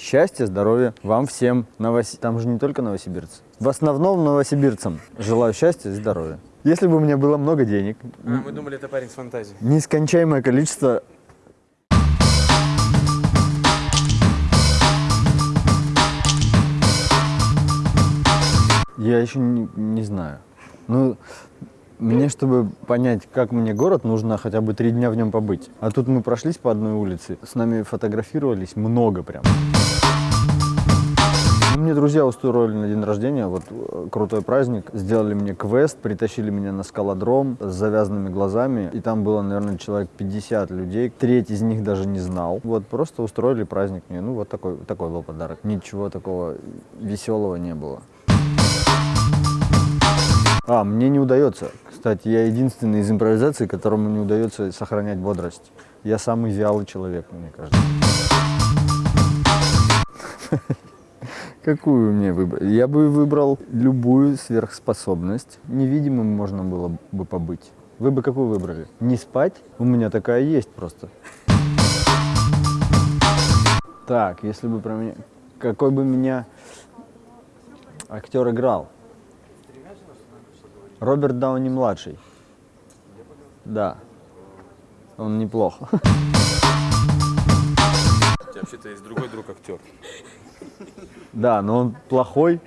Счастья, здоровья вам всем. Новос... Там же не только новосибирцы. В основном новосибирцам желаю счастья и здоровья. Если бы у меня было много денег, А, мы думали, это парень с фантазией. нескончаемое количество... Я еще не, не знаю. Ну, мне, чтобы понять, как мне город, нужно хотя бы три дня в нем побыть. А тут мы прошлись по одной улице, с нами фотографировались много прям. Мне друзья устроили на день рождения, вот э, крутой праздник, сделали мне квест, притащили меня на скалодром с завязанными глазами, и там было, наверное, человек 50 людей, треть из них даже не знал. Вот просто устроили праздник мне, ну вот такой, такой был подарок. Ничего такого веселого не было. А, мне не удается. Кстати, я единственный из импровизации, которому не удается сохранять бодрость. Я самый вялый человек, мне кажется. Какую мне выбрать? Я бы выбрал любую сверхспособность. Невидимым можно было бы побыть. Вы бы какую выбрали? Не спать? У меня такая есть просто. Так, если бы про меня... Какой бы меня актер играл? Роберт Дауни младший. Да. Он неплох. У тебя вообще-то есть другой друг актер. Да, но он плохой.